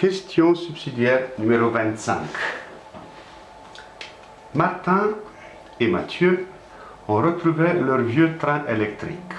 Question subsidiaire numéro 25. Martin et Mathieu ont retrouvé leur vieux train électrique.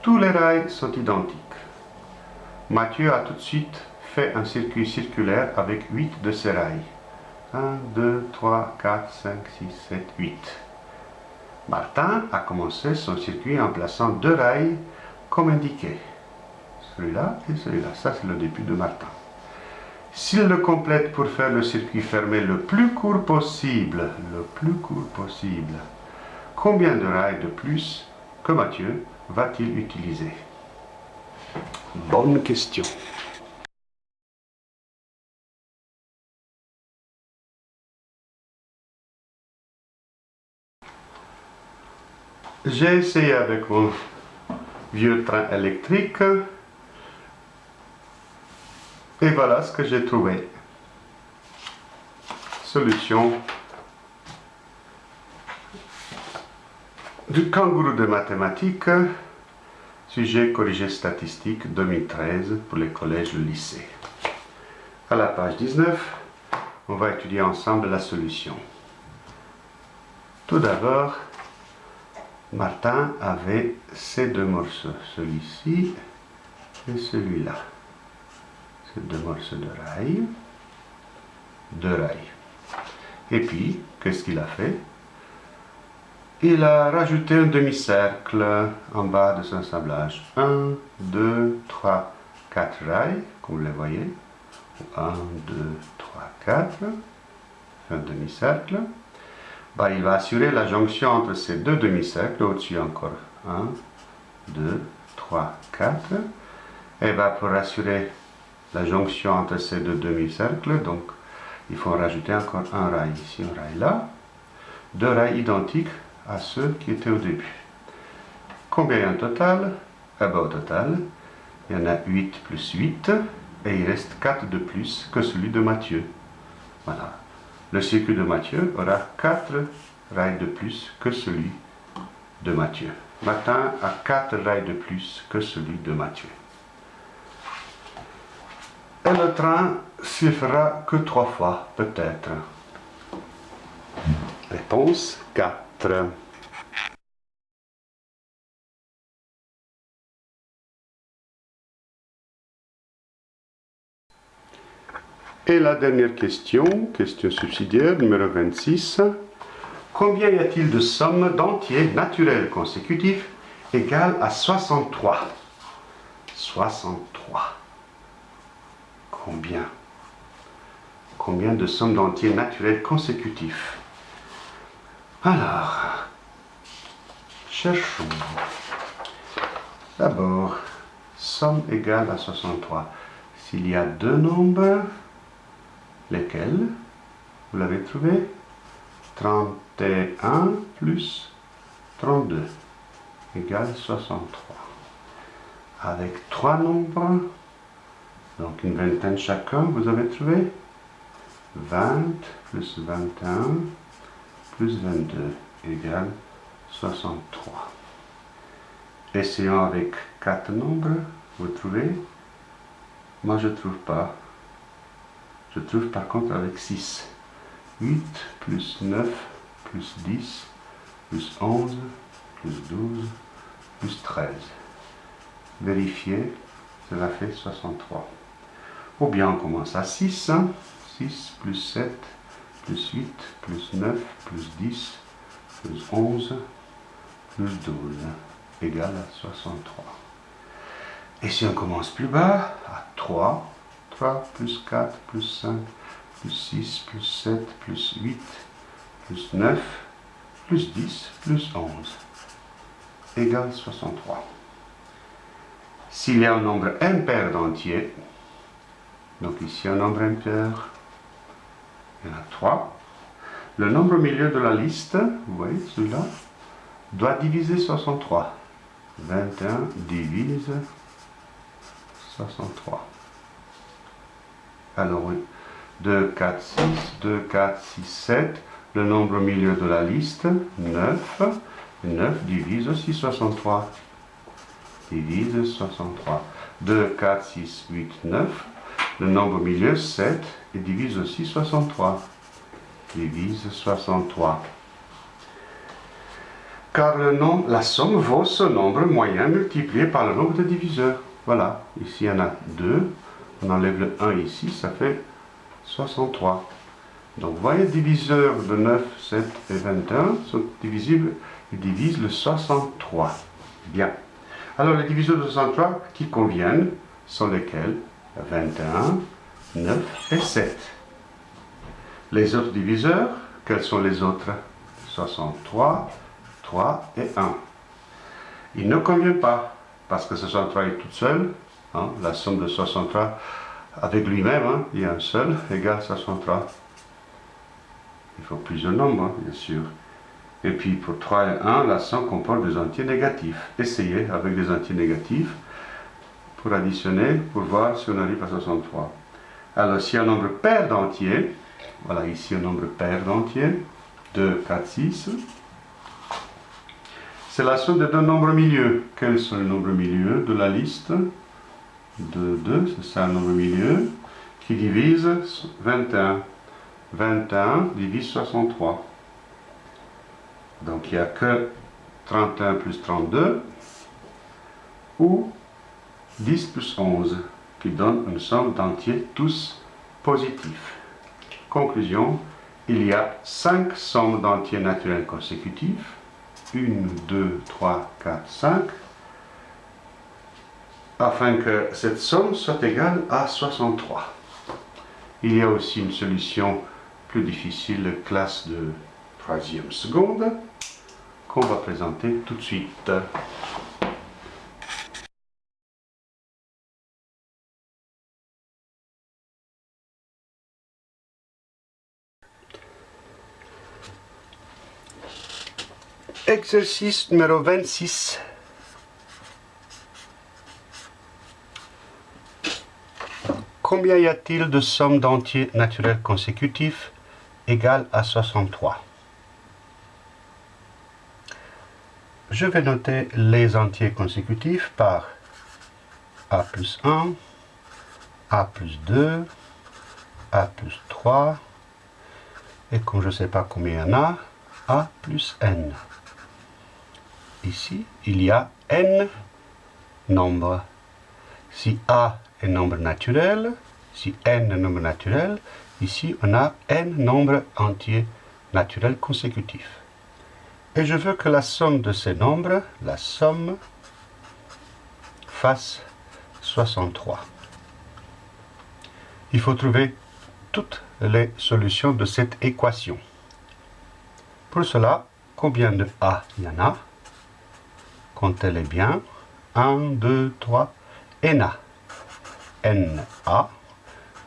Tous les rails sont identiques. Mathieu a tout de suite fait un circuit circulaire avec 8 de ces rails. 1, 2, 3, 4, 5, 6, 7, 8. Martin a commencé son circuit en plaçant deux rails comme indiqué. Celui-là et celui-là. Ça, c'est le début de Martin. S'il le complète pour faire le circuit fermé le plus court possible, le plus court possible, combien de rails de plus que Mathieu va-t-il utiliser? Bonne question. J'ai essayé avec mon vieux train électrique et voilà ce que j'ai trouvé. Solution du kangourou de mathématiques, sujet corrigé statistique 2013 pour les collèges et le lycée. À la page 19, on va étudier ensemble la solution. Tout d'abord, Martin avait ces deux morceaux, celui-ci et celui-là. Ces deux morceaux de rail, deux rails. Et puis, qu'est-ce qu'il a fait? Il a rajouté un demi-cercle en bas de son assemblage. Un, deux, trois, quatre rails, comme vous les voyez. Un, deux, trois, quatre. Un demi-cercle. Bah, il va assurer la jonction entre ces deux demi-cercles, au-dessus encore 1, 2, 3, 4. Et va pour assurer la jonction entre ces deux demi-cercles, donc il faut rajouter encore un rail ici, un rail là. Deux rails identiques à ceux qui étaient au début. Combien il y a en total? Eh ben, Au total, il y en a 8 plus 8, et il reste 4 de plus que celui de Mathieu. Voilà. Le circuit de Mathieu aura 4 rails de plus que celui de Mathieu. Martin a 4 rails de plus que celui de Mathieu. Et le train s'y fera que 3 fois, peut-être. Réponse 4. Et la dernière question, question subsidiaire numéro 26. Combien y a-t-il de sommes d'entiers naturels consécutifs égales à 63 63. Combien? Combien de sommes d'entiers naturels consécutifs? Alors, cherchons. D'abord, somme égale à 63. S'il y a deux nombres, lesquels? Vous l'avez trouvé? 31 plus 32 égale 63. Avec trois nombres, donc une vingtaine chacun, vous avez trouvé? 20 plus 21 plus 22 égale 63. Essayons avec quatre nombres, vous trouvez? Moi je ne trouve pas. Je trouve par contre avec 6. 8 plus 9 plus 10 plus 11 plus 12 plus 13. Vérifier, cela fait 63. Ou bien on commence à 6. 6 hein. plus 7 plus 8 plus 9 plus 10 plus 11 plus 12 égale à 63. Et si on commence plus bas, à 3, 3 plus 4 plus 5 plus 6 plus 7 plus 8 plus 9 plus 10 plus 11 égale 63. S'il y a un nombre impair d'entiers, donc ici un nombre impair, il y en a 3, le nombre au milieu de la liste, vous voyez celui-là, doit diviser 63. 21 divise 63. Alors oui, 2, 4, 6, 2, 4, 6, 7. Le nombre au milieu de la liste, 9. 9 divise aussi 63. Divise 63. 2, 4, 6, 8, 9. Le nombre au milieu, 7, et divise aussi 63. Divise 63. Car la somme vaut ce nombre moyen multiplié par le nombre de diviseurs. Voilà, ici il y en a 2. On enlève le 1 ici, ça fait 63. Donc vous voyez, diviseurs de 9, 7 et 21 sont divisibles, ils divisent le 63. Bien. Alors les diviseurs de 63 qui conviennent sont lesquels? 21, 9 et 7. Les autres diviseurs, quels sont les autres? 63, 3 et 1. Ils ne conviennent pas, parce que 63 est toute seule. Hein, la somme de 63 avec lui-même, hein, il y a un seul, égale 63. Il faut plusieurs nombres, hein, bien sûr. Et puis pour 3 et 1, la somme comporte des entiers négatifs. Essayez avec des entiers négatifs pour additionner, pour voir si on arrive à 63. Alors, si un nombre pair d'entiers, voilà ici un nombre pair d'entiers, 2, 4, 6, c'est la somme de deux nombres milieux. Quels sont les nombres milieux de la liste? 2, 2, c'est ça un nombre milieu, qui divise 21. 21 divise 63. Donc il n'y a que 31 plus 32 ou 10 plus 11 qui donne une somme d'entiers tous positifs. Conclusion, il y a 5 sommes d'entiers naturels consécutifs. 1, 2, 3, 4, 5 afin que cette somme soit égale à 63. Il y a aussi une solution plus difficile, classe de troisième seconde, qu'on va présenter tout de suite. Exercice numéro 26. Combien y a-t-il de sommes d'entiers naturels consécutifs égales à 63 Je vais noter les entiers consécutifs par a plus 1, a plus 2, a plus 3, et comme je ne sais pas combien il y en a, a plus n ici, il y a n nombres. Si A est nombre naturel, si n est nombre naturel, ici on a n nombres entiers naturels consécutifs. Et je veux que la somme de ces nombres, la somme, fasse 63. Il faut trouver toutes les solutions de cette équation. Pour cela, combien de A il y en a? Comptez-les bien. 1, 2, 3, NA. NA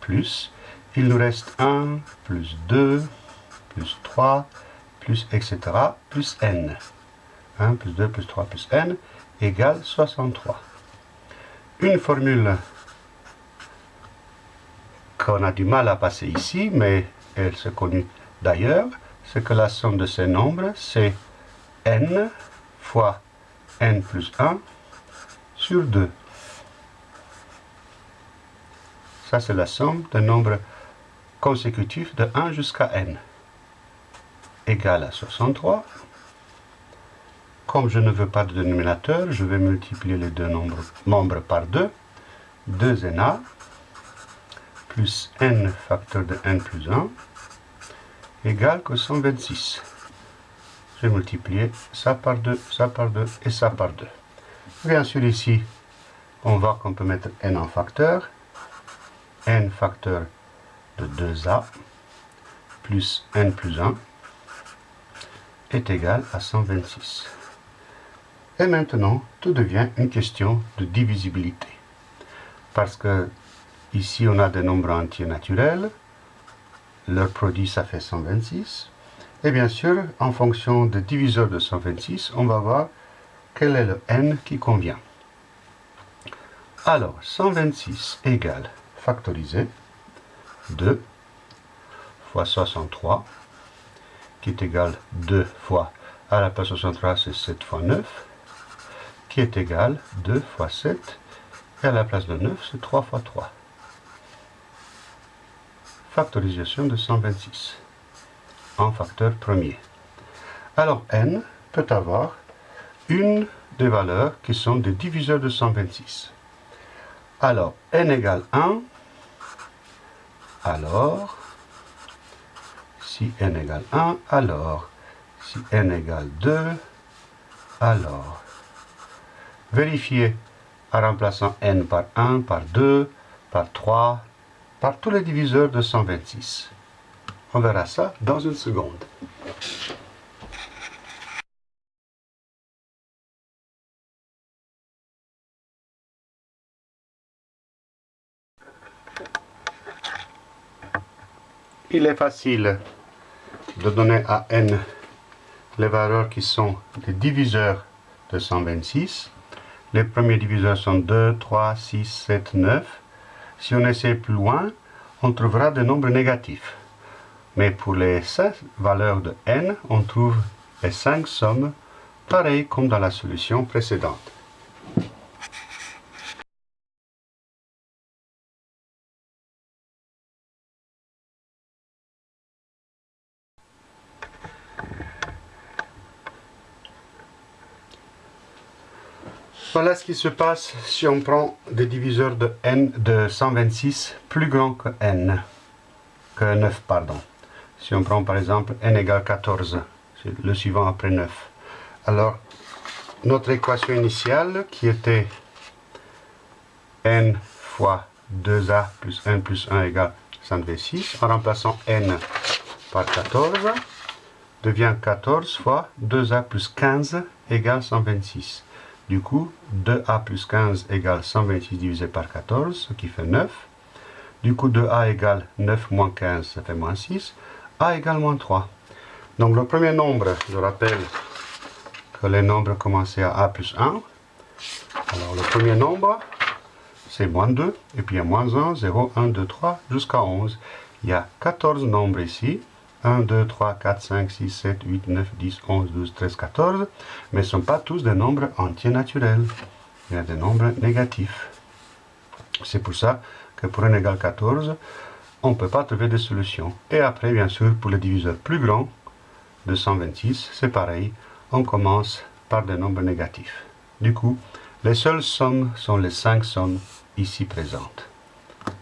plus, il nous reste 1, plus 2, plus 3, plus etc. plus N. 1 plus 2 plus 3 plus N égale 63. Une formule qu'on a du mal à passer ici, mais elle se connue d'ailleurs, c'est que la somme de ces nombres, c'est n fois n plus 1 sur 2. Ça, c'est la somme de nombres consécutifs de 1 jusqu'à n. Égale à 63. Comme je ne veux pas de dénominateur, je vais multiplier les deux nombres, membres par 2. 2na plus n facteur de n plus 1 égale que 126 je vais multiplier ça par 2, ça par 2 et ça par 2. Bien sûr ici, on voit qu'on peut mettre n en facteur. n facteur de 2a plus n plus 1 est égal à 126. Et maintenant, tout devient une question de divisibilité. Parce que ici, on a des nombres entiers naturels. Leur produit, ça fait 126. Et bien sûr, en fonction des diviseurs de 126, on va voir quel est le n qui convient. Alors, 126 égale, factorisé, 2 fois 63, qui est égal 2 fois, à la place 63 c'est 7 fois 9, qui est égal 2 fois 7, Et à la place de 9, c'est 3 fois 3. Factorisation de 126 en facteur premier. Alors n peut avoir une des valeurs qui sont des diviseurs de 126. Alors n égale 1, alors si n égale 1, alors si n égale 2, alors vérifier en remplaçant n par 1, par 2, par 3, par tous les diviseurs de 126. On verra ça dans une seconde. Il est facile de donner à n les valeurs qui sont des diviseurs de 126. Les premiers diviseurs sont 2, 3, 6, 7, 9. Si on essaie plus loin, on trouvera des nombres négatifs. Mais pour les 7 valeurs de n, on trouve les 5 sommes, pareil comme dans la solution précédente. Voilà ce qui se passe si on prend des diviseurs de n de 126 plus grands que n, que 9, pardon. Si on prend par exemple n égale 14, c'est le suivant après 9. Alors, notre équation initiale qui était n fois 2a plus 1 plus 1 égale 126, en remplaçant n par 14, devient 14 fois 2a plus 15 égale 126. Du coup, 2a plus 15 égale 126 divisé par 14, ce qui fait 9. Du coup, 2a égale 9 moins 15, ça fait moins 6. A égale moins 3. Donc le premier nombre, je rappelle que les nombres commençaient à a plus 1. Alors le premier nombre, c'est moins 2, et puis il y a moins 1, 0, 1, 2, 3, jusqu'à 11. Il y a 14 nombres ici. 1, 2, 3, 4, 5, 6, 7, 8, 9, 10, 11, 12, 13, 14, mais ce ne sont pas tous des nombres entiers naturels. Il y a des nombres négatifs. C'est pour ça que pour n égale 14, on ne peut pas trouver de solution. Et après, bien sûr, pour les diviseurs plus grands, de 126, c'est pareil, on commence par des nombres négatifs. Du coup, les seules sommes sont les 5 sommes ici présentes.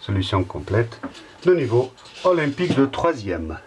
Solution complète, le niveau olympique de troisième.